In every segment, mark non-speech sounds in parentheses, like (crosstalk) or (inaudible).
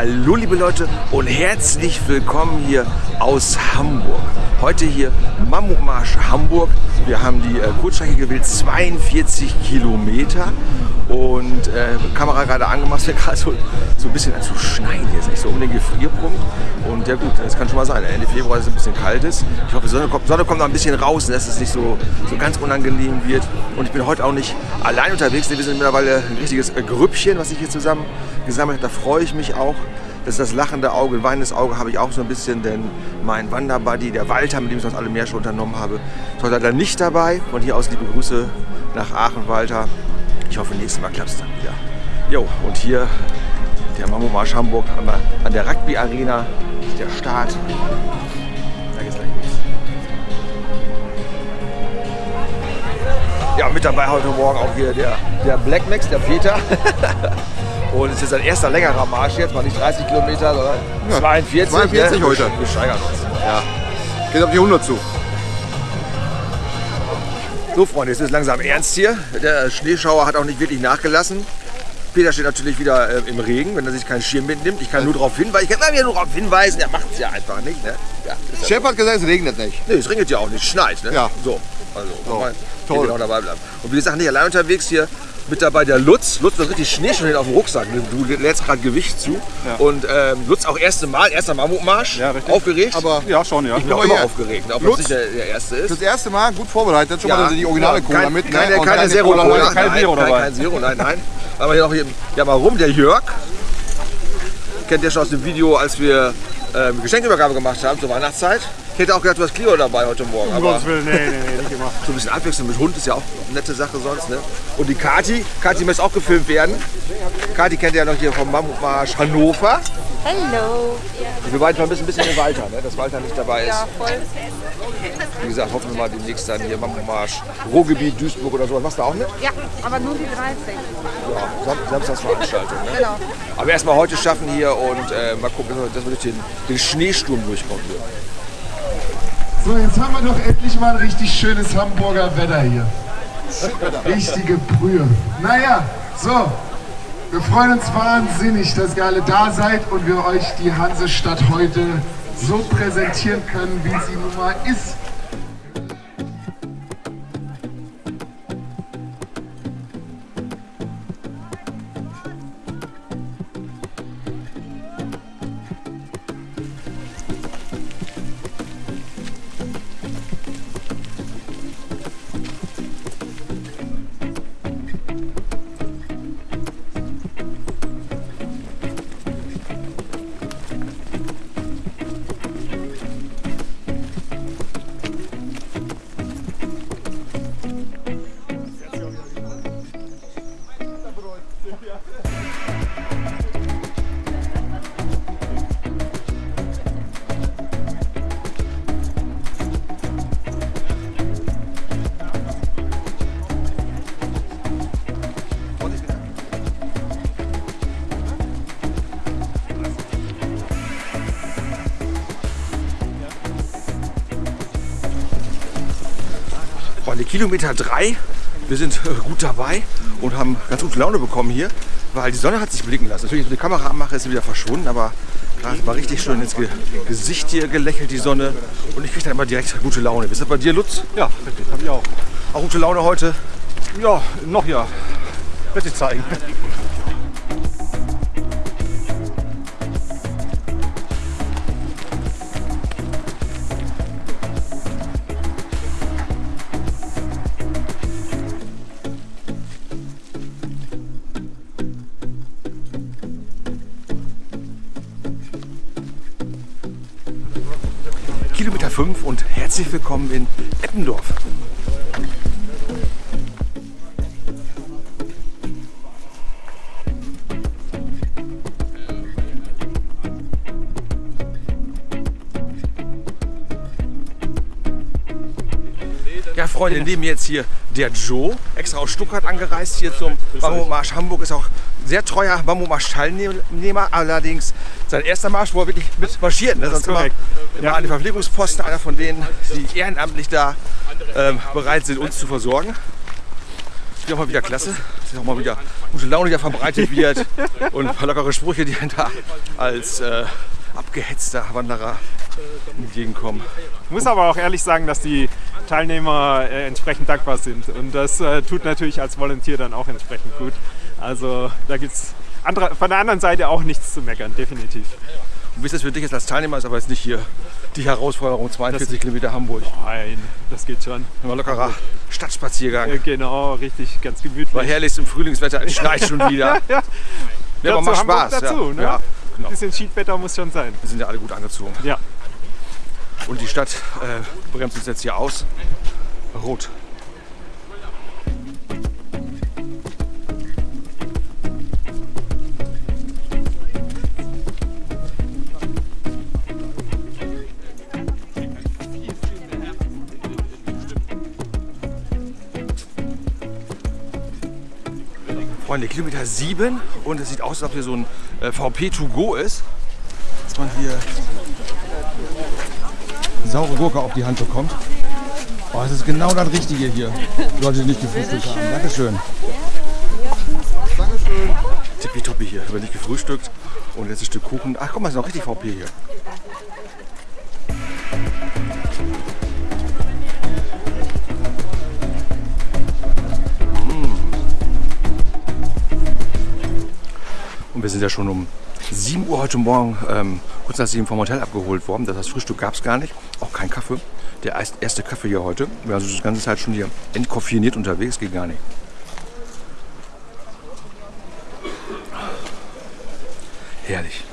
Hallo liebe Leute und herzlich willkommen hier aus Hamburg. Heute hier Mammutmarsch Hamburg. Wir haben die äh, Kurzstrecke gewählt, 42 Kilometer und äh, Kamera gerade angemacht, (laughs) wir gerade so, so ein bisschen zu schneien hier, ist nicht so um den Gefrierpunkt und ja gut, das kann schon mal sein, Ende Februar ist es ein bisschen kalt ist. Ich hoffe, Sonne kommt, Sonne kommt noch ein bisschen raus, dass es nicht so, so ganz unangenehm wird und ich bin heute auch nicht allein unterwegs, wir sind mittlerweile ein richtiges äh, Grüppchen, was ich hier zusammen gesammelt habe, da freue ich mich auch. Das ist das lachende Auge, ein weinendes Auge habe ich auch so ein bisschen, denn mein Wanderbuddy, der Walter, mit dem ich das alle mehr schon unternommen habe, ist heute leider nicht dabei. Von hier aus liebe Grüße nach Aachen, Walter. Ich hoffe, nächstes Mal klappt es dann wieder. Jo, und hier der Mammomarsch Hamburg an der Rugby Arena, der Start. Da geht's gleich los. Ja, mit dabei heute Morgen auch hier der, der Black Max, der Peter. (laughs) Und es ist ein erster längerer Marsch jetzt, mal nicht 30 Kilometer, sondern ja, 42. 42 ne? heute. Wir steigern uns. Ja. Geht auf die 100 zu. So Freunde, jetzt ist langsam ernst hier. Der Schneeschauer hat auch nicht wirklich nachgelassen. Peter steht natürlich wieder äh, im Regen, wenn er sich keinen Schirm mitnimmt. Ich kann nur darauf hinweisen, ich kann immer wieder nur darauf hinweisen, er macht es ja einfach nicht. Ne? Ja, Chef hat gesagt, es regnet nicht. Nee, es regnet ja auch nicht, es schneit. Ne? Ja. So, also So, mal toll. auch dabei bleiben. Und wie gesagt, nicht allein unterwegs hier mit dabei der Lutz. Lutz, du hast richtig Schnee schon auf dem Rucksack. Du lädst gerade Gewicht zu. Ja. Und ähm, Lutz auch erste Mal, erster Mammutmarsch. Ja, richtig. Aufgeregt. Aber Ja, schon, ja. ich bin auch aber immer aufgeregt, auch wenn es Lutz, nicht der, der erste ist. das erste Mal gut vorbereitet. Schon Ja. mal die originale Cola kein- mit. ne? Keine, Und keine Zero Cola kein nein, Zero kein, dabei. kein Zero, nein, nein. Aber hier noch hier, ja mal rum, der Jörg. Kennt ihr schon aus dem Video, als wir ähm, Geschenkübergabe gemacht haben zur Weihnachtszeit. Ich hätte auch gedacht, du hast Clio dabei heute Morgen. Um aber Gottes Willen, nee, nee, nee, nicht immer. (laughs) so ein bisschen Abwechslung mit Hund ist ja auch eine nette Sache sonst. Ne? Und die Kati, Kati muss auch gefilmt werden. Kati kennt ihr ja noch hier vom Mammutmarsch Hannover. Hallo. Wir beiden vermissen ein bisschen den Walter, ne? dass Walter nicht dabei ist. Ja, voll. Wie gesagt, hoffen wir mal demnächst dann hier Mammutmarsch, Ruhrgebiet, Duisburg oder sowas. Machst du auch mit? Ja, aber nur die 13. Ja, Sam Samstagsveranstaltung. Ne? Genau. Aber erstmal heute schaffen hier und äh, mal gucken, dass wir durch den, den Schneesturm durchkommen. Hier. So, jetzt haben wir doch endlich mal ein richtig schönes Hamburger Wetter hier. Richtige Brühe. Naja, so. Wir freuen uns wahnsinnig, dass ihr alle da seid und wir euch die Hansestadt heute so präsentieren können, wie sie nun mal ist. Kilometer 3. Wir sind äh, gut dabei und haben ganz gute Laune bekommen hier, weil die Sonne hat sich blicken lassen. Natürlich, wenn ich die Kamera anmache, ist sie wieder verschwunden, aber gerade war richtig schön ins Ge Gesicht hier gelächelt, die Sonne. Und ich kriege dann immer direkt gute Laune. Ist das bei dir, Lutz? Ja, richtig, hab ich auch. Auch gute Laune heute? Ja, noch ja. Wird sich zeigen. Herzlich willkommen in Eppendorf. Ja, Freunde, neben mir jetzt hier der Joe, extra aus Stuttgart angereist hier zum Bamboo-Marsch Hamburg, ist auch sehr treuer Bamboo-Marsch-Teilnehmer, allerdings sein erster Marsch, wo er wirklich mit marschiert. Ne? Sonst immer, immer an den Verpflegungsposten, einer von denen, die ehrenamtlich da ähm, bereit sind, uns zu versorgen. ist auch mal wieder klasse, dass auch mal wieder gute Laune hier verbreitet wird (laughs) und ein paar lockere Sprüche, die da als äh, abgehetzter Wanderer entgegenkommen. Ich muss aber auch ehrlich sagen, dass die Teilnehmer äh, entsprechend dankbar sind. Und das äh, tut natürlich als Volunteer dann auch entsprechend gut. Also da gibt es von der anderen Seite auch nichts zu meckern, definitiv. Und wie ist das für dich jetzt als Teilnehmer? Ist aber jetzt nicht hier die Herausforderung 42 Das- Kilometer Hamburg. Nein, das geht schon. Ein lockerer Stadtspaziergang. Äh, Genau, richtig, ganz gemütlich. War herrlich im Frühlingswetter, es schneit schon wieder. (laughs) Ja, Ja, aber dazu macht Spaß. dazu, ja. ne? Ja, genau. Ein bisschen Schiedwetter muss schon sein. Wir sind ja alle gut angezogen. Ja. Und die Stadt äh, bremst uns jetzt hier aus. Rot. Freunde, Kilometer 7 und es sieht aus, als ob hier so ein äh, VP to go ist. Dass man hier saure Gurke auf die Hand bekommt. Oh, das ist genau das Richtige hier. Leute, die nicht gefrühstückt haben. Dankeschön. Tippitoppi hier. Haben wir nicht gefrühstückt. Und jetzt ein Stück Kuchen. Ach, guck mal, ist noch richtig VP hier. Und wir sind ja schon um 7 Uhr heute Morgen ähm, kurz nach 7 vom Hotel abgeholt worden. Das heißt, Frühstück gab es gar nicht. Auch kein Kaffee. Der erst- erste Kaffee hier heute. Wir waren also die ganze Zeit schon hier entkoffiniert unterwegs. Geht gar nicht. Herrlich.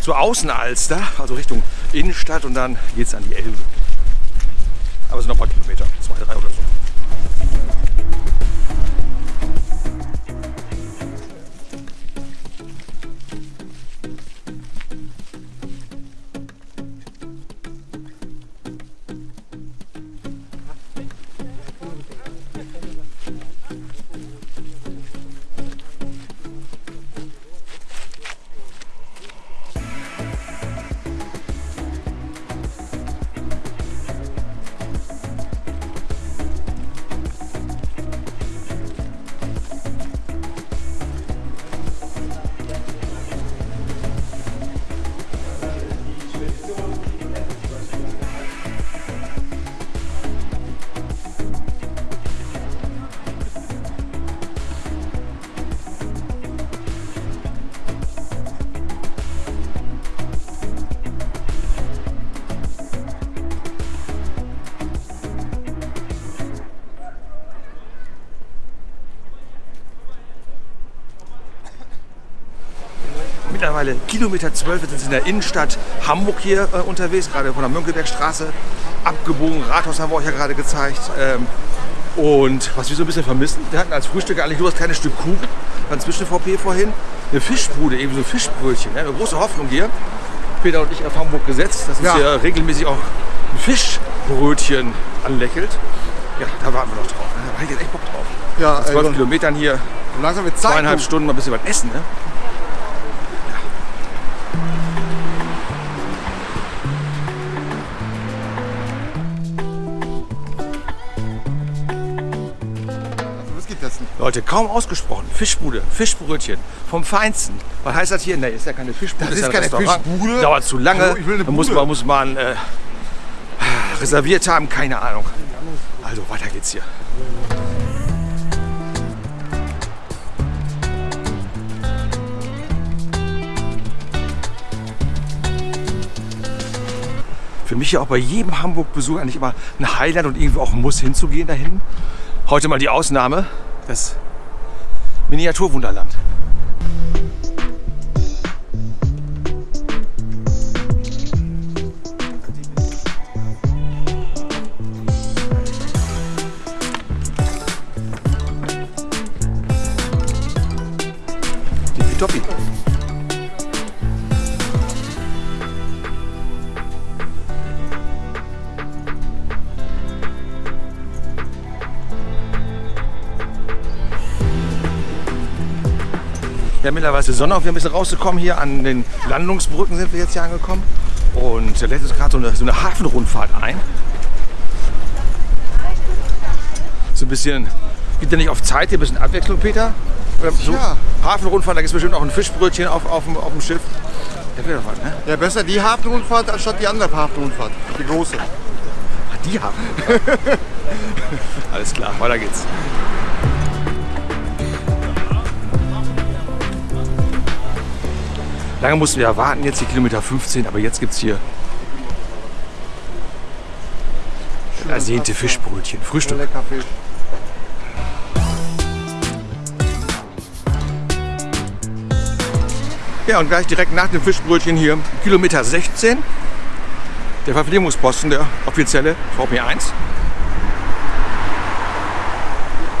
Zur Außenalster, also Richtung Innenstadt und dann geht es an die Elbe. Aber es sind noch ein paar Kilometer, Mittlerweile Kilometer 12 wir sind in der Innenstadt Hamburg hier äh, unterwegs, gerade von der Mönckebergstraße. Abgebogen, Rathaus haben wir euch ja gerade gezeigt. Ähm, und was wir so ein bisschen vermissen, wir hatten als Frühstück eigentlich nur das kleine Stück Kuchen, dann zwischen VP vorhin, eine Fischbude, eben so Fischbrötchen. Ja, eine große Hoffnung hier. Peter und ich auf Hamburg gesetzt, dass uns Ja. hier regelmäßig auch ein Fischbrötchen anlächelt. Ja, da warten wir noch drauf. ne? Da habe ich jetzt echt Bock drauf. Ja, Nach 12 also, Kilometern hier, langsam wird Zeit. zweieinhalb. Stunden mal ein bisschen was essen. Ne? Leute, kaum ausgesprochen. Fischbude, Fischbrötchen vom Feinsten. Was heißt das hier? Ne, ist ja keine Fischbude. Das ist keine Restaurant. Fischbude. Dauert zu lange. Eine Da muss man, muss man äh, reserviert haben, keine Ahnung. Also weiter geht's hier. Für mich ja auch bei jedem Hamburg-Besuch eigentlich immer ein Highlight und irgendwie auch ein Muss hinzugehen da hinten. Heute mal die Ausnahme, das Miniaturwunderland. Mittlerweile Sonne auf, wir ein bisschen rauszukommen. Hier an den Landungsbrücken sind wir jetzt hier angekommen. Und lädt uns gerade so eine, so eine Hafenrundfahrt ein. So ein bisschen, gibt ja nicht auf Zeit hier ein bisschen Abwechslung, Peter? Oder so Ja. Hafenrundfahrt, da gibt es bestimmt auch ein Fischbrötchen auf, auf, dem, auf dem Schiff. Da wäre doch was, ne? Ja, besser die Hafenrundfahrt anstatt die andere Hafenrundfahrt. Die große. Ach, die haben. (laughs) Alles klar, weiter geht's. Lange mussten wir ja warten, jetzt die Kilometer 15, aber jetzt gibt's hier ersehnte Fischbrötchen. Frühstück. Lecker Fisch. Ja, und gleich direkt nach dem Fischbrötchen hier Kilometer 16. Der Verpflegungsposten, der offizielle VP1.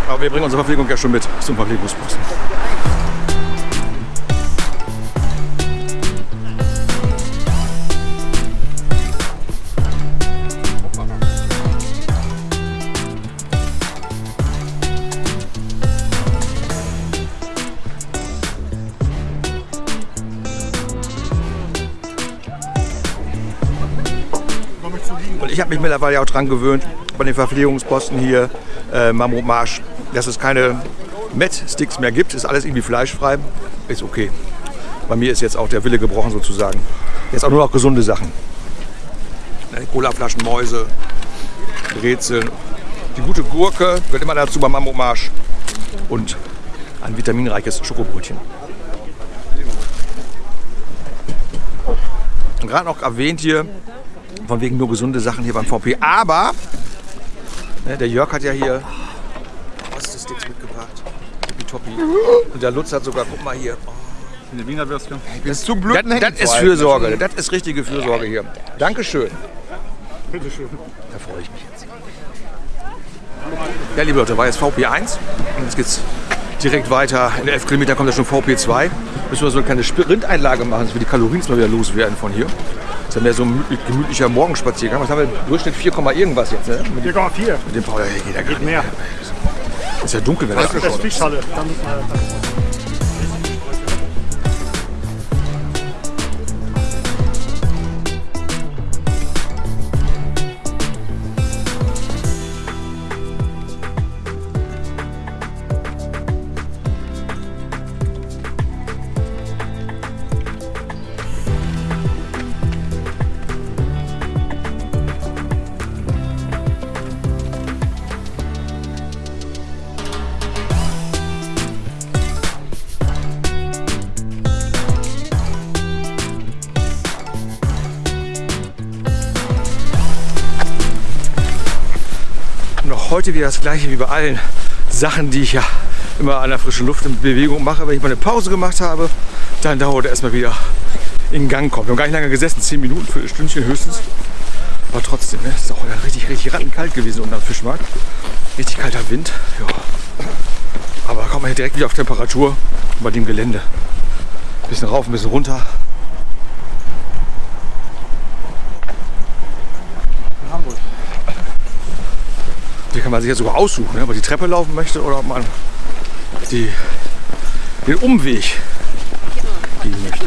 Aber wir bringen unsere Verpflegung ja schon mit zum Verpflegungsposten. Habe mich mittlerweile auch dran gewöhnt, bei den Verpflegungsposten hier, äh, Mammut dass es keine Met-Sticks mehr gibt. Ist alles irgendwie fleischfrei. Ist okay. Bei mir ist jetzt auch der Wille gebrochen sozusagen. Jetzt auch nur noch gesunde Sachen. Ne, Colaflaschen, Mäuse, Brezeln. Die gute Gurke gehört immer dazu beim Mammut Marsch. Und ein vitaminreiches Schokobrötchen. Gerade noch erwähnt hier, von wegen nur gesunde Sachen hier beim VP. Aber ne, der Jörg hat ja hier Ostesticks mitgebracht. Tippitoppi. Und der Lutz hat sogar, guck mal hier. Oh, Ich bin zum Glück das, das ist Fürsorge. Das ist richtige Fürsorge hier. Dankeschön. Bitteschön. Da freue ich mich jetzt. Ja, liebe Leute, war jetzt VP1. Und jetzt geht's direkt weiter. In 11 Kilometern kommt ja schon VP2. Müssen wir so eine kleine Sprinteinlage machen, dass wir die Kalorien mal wieder loswerden von hier. Das ist ja mehr so ein gemütlicher Morgenspaziergang. Was haben wir? Durchschnitt 4, irgendwas jetzt, ne? Mit, 4,4. mit dem Paul. Geht ja gar nicht. Mehr. Ist ja dunkel, wenn das Das ist Fischhalle. Da heute wieder das gleiche wie bei allen Sachen, die ich ja immer an der frischen Luft in Bewegung mache. Wenn ich mal eine Pause gemacht habe, dann dauert er erstmal wieder in Gang kommt. Wir haben gar nicht lange gesessen, 10 Minuten, für ein Stündchen höchstens. Aber trotzdem, ne, es ist auch richtig, richtig rattenkalt gewesen unten am Fischmarkt. Richtig kalter Wind. Ja. Aber kommt man hier direkt wieder auf Temperatur bei dem Gelände. Ein bisschen rauf, ein bisschen runter. Hier kann man sich ja sogar aussuchen, ne, ob man die Treppe laufen möchte oder ob man die, den Umweg gehen möchte.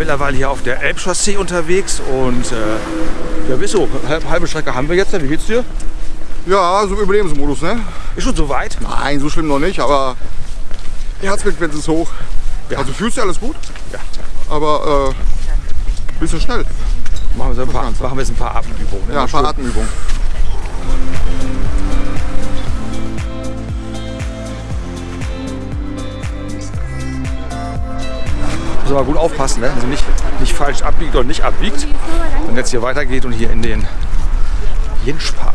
Mittlerweile hier auf der Elbchaussee unterwegs und äh, ja, wieso, halb, halbe Strecke haben wir jetzt. Wie geht's dir? Ja, so Überlebensmodus, ne? Ist schon soweit? Nein, so schlimm noch nicht, aber die Herzfrequenz ist hoch. Also fühlst du alles gut? Ja. Aber äh, bisschen schnell. Machen wir, so ein paar, Ganze. machen wir jetzt ein paar Atemübungen. ne? Ja, ein paar Atemübungen. Muss aber gut aufpassen, ne? also nicht, nicht falsch abbiegt oder nicht abbiegt. Wenn jetzt hier weitergeht und hier in den Jenschpark.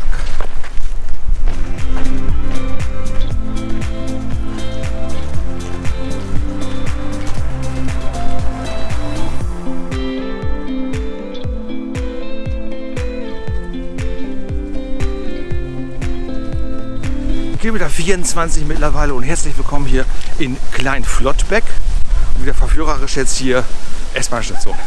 Kilometer 24 mittlerweile und herzlich willkommen hier in Klein-Flottbeck. Und wieder verführerisch jetzt hier S-Bahn-Station. (laughs)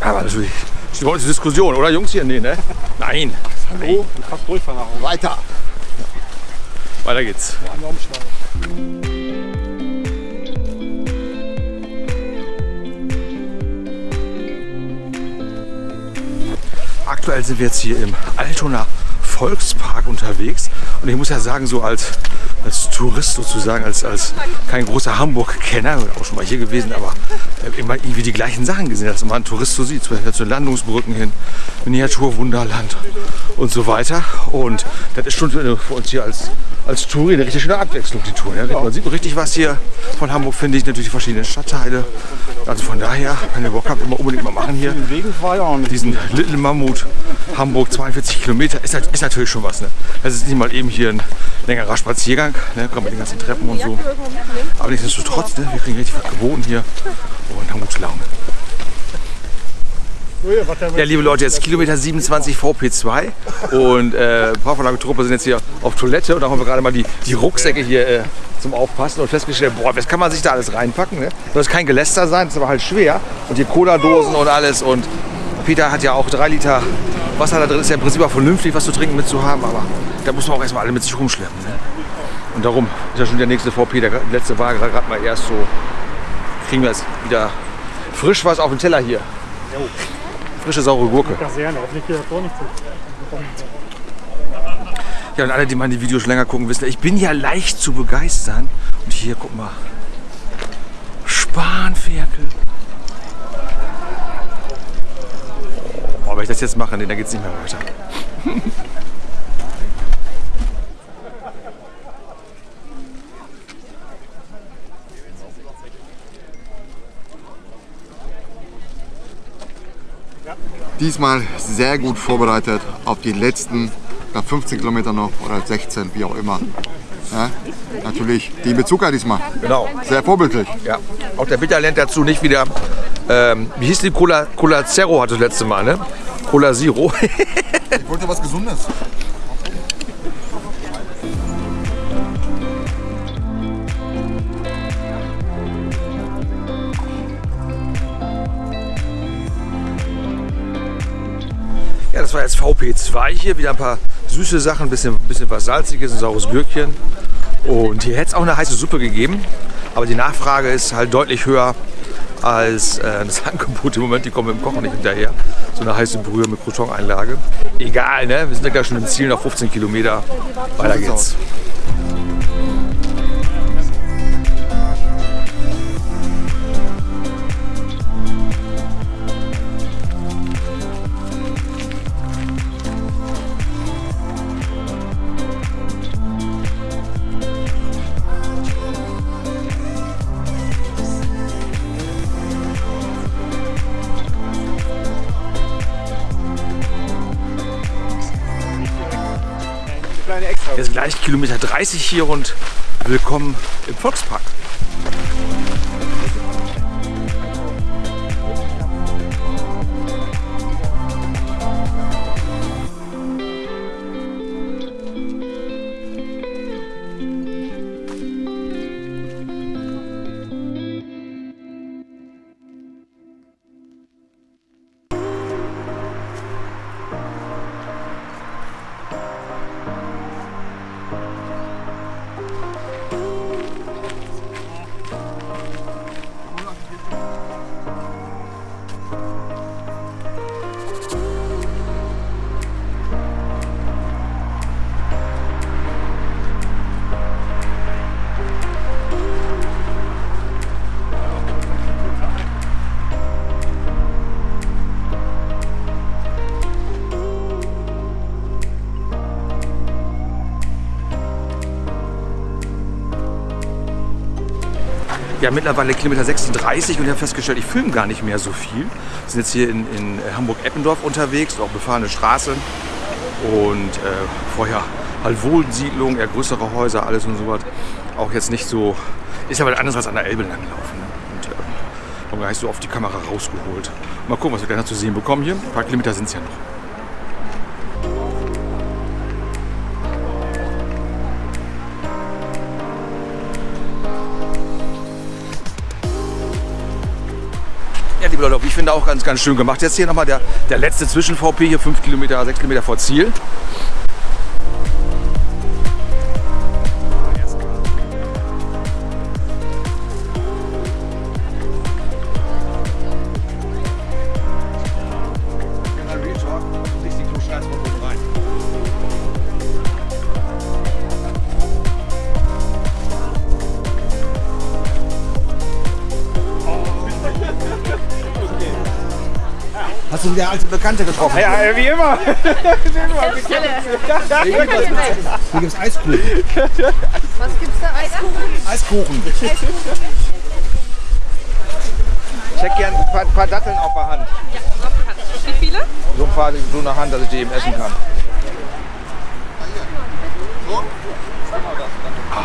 Aber natürlich, Sie wollen zur Diskussion, oder Jungs hier? Nee, ne? Nein. Hallo? Fast durchfahren auch. Weiter. Weiter geht's. Aktuell sind wir jetzt hier im Altonaer Volkspark unterwegs und ich muss ja sagen, so als, als Tourist sozusagen, als, als kein großer Hamburg-Kenner, auch schon mal hier gewesen, aber äh, immer irgendwie die gleichen Sachen gesehen, dass man ein Tourist so sieht, zum Beispiel zu Landungsbrücken hin, Miniaturwunderland und so weiter. Und das ist schon für für uns hier als, als Touri eine richtig schöne Abwechslung, die Tour. Ja. Man sieht richtig was hier von Hamburg, finde ich, natürlich die verschiedenen Stadtteile. Also von daher, wenn ihr Bock habt, immer unbedingt mal machen hier diesen Little Mammut Hamburg 42 Kilometer ist, ist natürlich schon was. Ne? Das ist nicht mal eben hier ein längerer Spaziergang, ne? gerade mit den ganzen Treppen und so. Aber nichtsdestotrotz, ne? wir kriegen richtig was geboten hier und haben gute Laune. Ja, liebe Leute, jetzt Kilometer 27 VP2 und äh, Truppe sind jetzt hier auf Toilette und da haben wir gerade mal die, die Rucksäcke hier äh, zum Aufpassen und festgestellt, boah, was kann man sich da alles reinpacken? Ne? Soll es kein Geläster sein, das ist aber halt schwer. Und hier Cola-Dosen und alles und Peter hat ja auch drei Liter Wasser da drin, ist ja im Prinzip auch vernünftig, was zu trinken mit zu haben, aber da muss man auch erstmal alle mit sich rumschleppen. Ne? Und darum ist ja schon der nächste VP, der letzte war gerade mal erst so, kriegen wir jetzt wieder frisch was auf den Teller hier. Frische, saure Gurke. Ja, und alle, die meine Videos länger gucken, wissen, ich bin ja leicht zu begeistern. Und hier, guck mal. Spanferkel. Wenn ich das jetzt mache, nee, dann geht's nicht mehr weiter. Diesmal sehr gut vorbereitet auf die letzten ja, 15 Kilometer noch oder 16, wie auch immer. Ja, natürlich die Bezucker diesmal. Genau. Sehr vorbildlich. Ja. Auch der Bitter lernt dazu nicht wieder. Ähm, wie hieß die Cola? Cola Zero hatte das letzte Mal, ne? Cola Zero. (laughs) Ich wollte was Gesundes. Ja, das war jetzt VP2 hier. Wieder ein paar süße Sachen, ein bisschen, bisschen was Salziges, ein saures Gürkchen. Und hier hätte es auch eine heiße Suppe gegeben. Aber die Nachfrage ist halt deutlich höher als äh, das (laughs) Angebot im Moment. Die kommen mit dem Kochen nicht hinterher. So eine heiße Brühe mit Crouton-Einlage. Egal, ne? Wir sind ja gleich schon im Ziel, noch 15 Kilometer. Weiter geht's. Gleich Kilometer 30 hier und willkommen im Volkspark. Ja, mittlerweile Kilometer 36 und ich habe festgestellt, ich filme gar nicht mehr so viel. Wir sind jetzt hier in, in Hamburg-Eppendorf unterwegs, auch befahrene Straße. Und äh, vorher halt Wohnsiedlung, eher größere Häuser, alles und so was. Auch jetzt nicht so, ist aber anders als an der Elbe langlaufen. Ne? Und äh, haben gar nicht so oft die Kamera rausgeholt. Mal gucken, was wir gleich noch zu sehen bekommen hier. Ein paar Kilometer sind es ja noch. Leute, ich finde auch ganz, ganz schön gemacht. Jetzt hier nochmal der, der letzte Zwischen-VP, hier 5 Kilometer, 6 Kilometer vor Ziel. Du wieder alte Bekannte getroffen? Ja, wie immer. Hier gibt es Eiskuchen. Was gibt's da? Eiskuchen? Eiskuchen. Ich hätte gern ein paar, paar Datteln auf der Hand. Wie viele? So ein paar so eine Hand, dass ich die eben essen kann. Ah,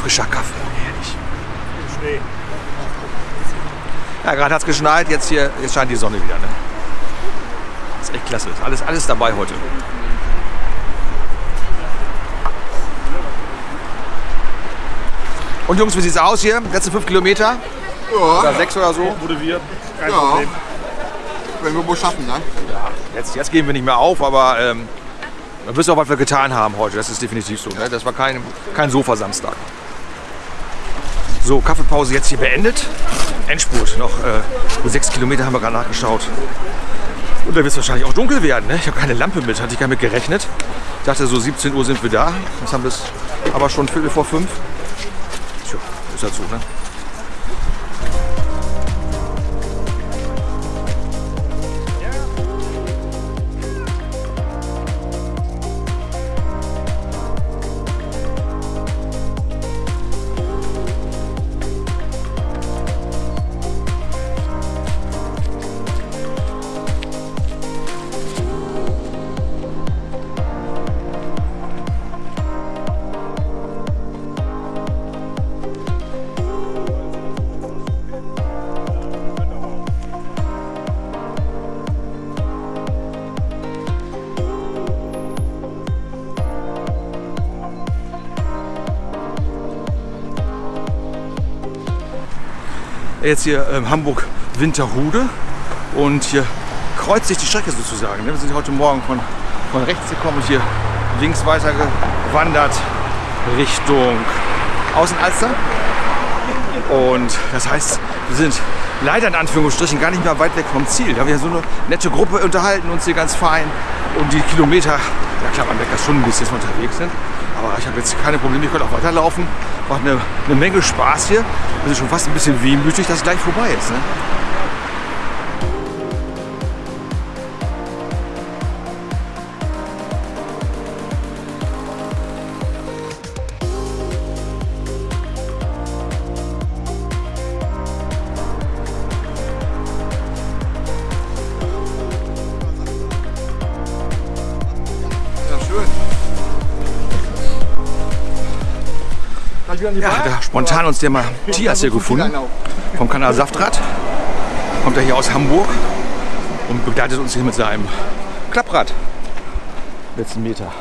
frischer Kaffee, herrlich. Ja, gerade hat es geschneit, jetzt hier jetzt scheint die Sonne wieder. Ne? ist echt klasse. Ist alles, alles dabei heute. Und Jungs, wie sieht's aus hier? Letzte fünf Kilometer? Oder sechs oder so? Motiviert. Kein Ja. Problem. Wenn wir wohl schaffen, ne? Jetzt, jetzt geben wir nicht mehr auf, aber ähm, wir wissen auch, was wir getan haben heute. Das ist definitiv so. Ne? Das war kein, kein Sofa-Samstag. So, Kaffeepause jetzt hier beendet. Endspurt. Noch äh, sechs Kilometer haben wir gerade nachgeschaut. Und da wird es wahrscheinlich auch dunkel werden. Ne? Ich habe keine Lampe mit, hatte ich gar nicht gerechnet. Ich dachte, so 17 Uhr sind wir da. Jetzt haben wir es aber schon Viertel vor fünf. Tja, ist halt so, ne? Jetzt hier ähm, Hamburg-Winterhude und hier kreuzt sich die Strecke sozusagen. ne? Wir sind heute Morgen von, von rechts gekommen und hier links weiter gewandert Richtung Außenalster. Und das heißt, wir sind leider in Anführungsstrichen gar nicht mehr weit weg vom Ziel. Da wir so eine nette Gruppe unterhalten uns hier ganz fein. Und die Kilometer, ja klar, man merkt das schon ein bisschen, dass wir unterwegs sind. Aber ich habe jetzt keine Probleme, ich könnte auch weiterlaufen. Macht eine, eine Menge Spaß hier. Es ist schon fast ein bisschen wehmütig, dass es gleich vorbei ist. Ne? Ja, da spontan uns der Matthias hier gefunden. Vom Kanal Saftrad. Kommt er hier aus Hamburg und begleitet uns hier mit seinem Klapprad. Letzten Meter.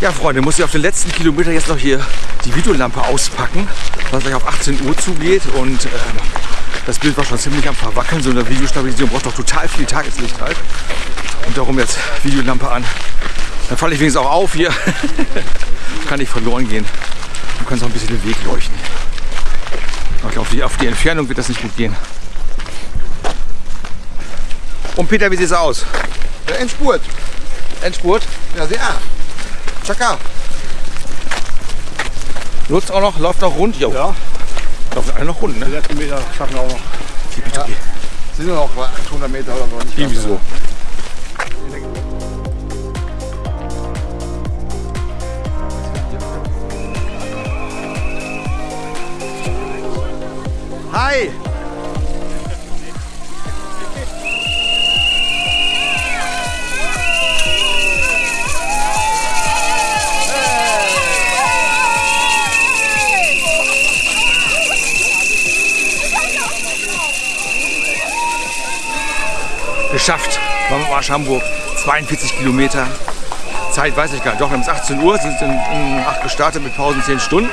Ja, Freunde, muss ich auf den letzten Kilometer jetzt noch hier die Videolampe auspacken, es gleich auf 18 Uhr zugeht und ähm, das Bild war schon ziemlich am Verwackeln. So eine Videostabilisierung braucht doch total viel Tageslicht halt. Und darum jetzt Videolampe an. Dann falle ich wenigstens auch auf hier. (laughs) Kann nicht verloren gehen. Du kannst auch ein bisschen den Weg leuchten. Auf die, auf die Entfernung wird das nicht gut gehen. Und Peter, wie sieht's aus? Der Endspurt. Endspurt? Ja, sehr. Chaka. Nutzt auch noch, läuft noch rund? Jo. Ja. Läuft alle noch rund, ne? Die letzten Meter schaffen wir auch noch. Tippitoppi. Sind nur noch 800 Meter oder so. Nicht Irgendwie so. Hi! Geschafft. Marsch Hamburg. 42 Kilometer. Zeit weiß ich gar nicht. Doch, wir haben es 18 Uhr, sind in, in 8 gestartet mit Pausen 10 Stunden.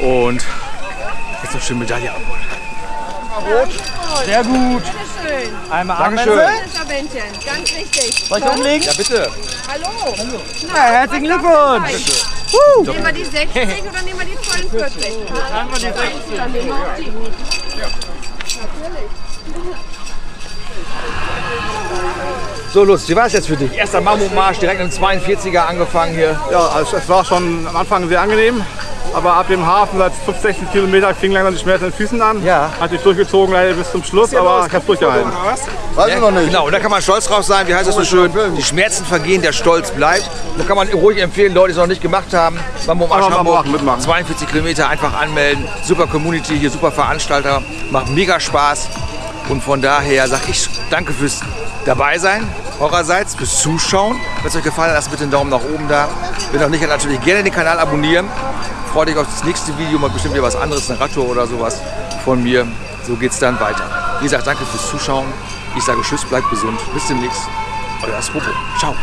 Und jetzt noch schön Medaille abholen. Sehr gut. Bitteschön. Einmal Dankeschön. Ganz wichtig. Soll ich umlegen? Ja, bitte. Hallo. Ja, herzlichen Glückwunsch. Nehmen wir die 60 oder nehmen wir die 42? Nehmen wir die 60. Dann nehmen wir auch die. So, Lust, wie war es jetzt für dich? Erster Mammutmarsch, direkt im 42er angefangen hier. Ja, also es war schon am Anfang sehr angenehm. Aber ab dem Hafen, seit 5, 16 Kilometer, fing langsam die Schmerzen in den Füßen an. Ja. Hat sich durchgezogen leider bis zum Schluss, aber ich habe durchgehalten. Weiß ich noch nicht. Genau, und da kann man stolz drauf sein. Wie heißt das so schön? Die Schmerzen vergehen, der Stolz bleibt. Da kann man ruhig empfehlen, Leute, die es noch nicht gemacht haben. Mammutmarsch Hamburg, machen, mitmachen. 42 Kilometer, einfach anmelden. Super Community hier, super Veranstalter. Macht mega Spaß. Und von daher sage ich danke fürs dabei sein, eurerseits, fürs Zuschauen. Wenn es euch gefallen hat, lasst bitte einen Daumen nach oben da. Wenn noch nicht, dann natürlich gerne den Kanal abonnieren. Freut euch auf das nächste Video, mal bestimmt wieder was anderes, eine Radtour oder sowas von mir. So geht's dann weiter. Wie gesagt, danke fürs Zuschauen. Ich sage Tschüss, bleibt gesund. Bis demnächst. Euer Spopo. Ciao.